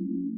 Mm-hmm.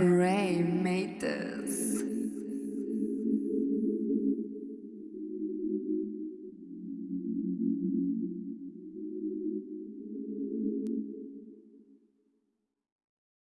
Ray made this.